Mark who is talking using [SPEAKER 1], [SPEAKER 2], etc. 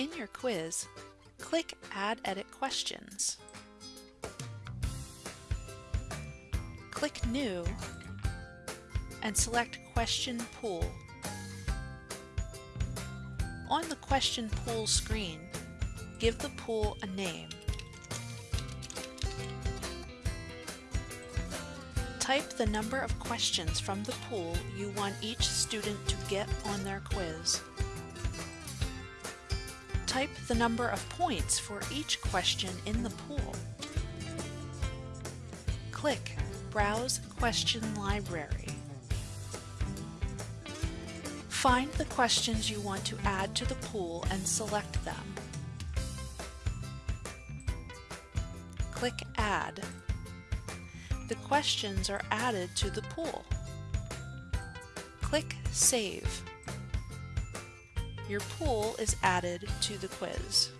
[SPEAKER 1] In your quiz, click Add Edit Questions. Click New and select Question Pool. On the Question Pool screen, give the pool a name. Type the number of questions from the pool you want each student to get on their quiz. Type the number of points for each question in the pool. Click Browse Question Library. Find the questions you want to add to the pool and select them. Click Add. The questions are added to the pool. Click Save. Your pool is added to the quiz.